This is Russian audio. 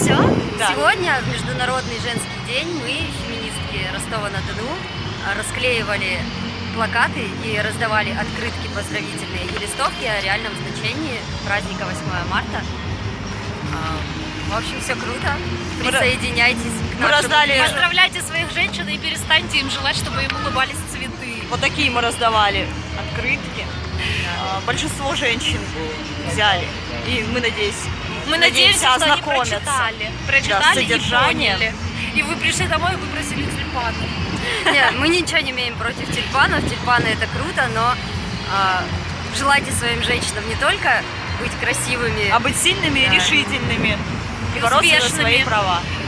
Все? Да. Сегодня, в Международный женский день, мы, феминистки Ростова-на-Дону, расклеивали плакаты и раздавали открытки поздравительные и листовки о реальном значении праздника 8 марта. А, В общем, все круто. Мы Присоединяйтесь к мы нашему раздали-. Поздравляйте своих женщин и перестаньте им желать, чтобы им улыбались цветы. Вот такие мы раздавали открытки. А, Большинство женщин взяли. И мы, надеюсь, Мы надеемся, что они ознакомятся. прочитали. Да, Прочитали и поняли. И вы пришли домой и выпросили тюльпаны. Нет, мы ничего не имеем против тюльпанов. Тюльпаны это круто, но а, желайте своим женщинам не только быть красивыми, А быть сильными и Да. решительными. И И бороться за свои права. и!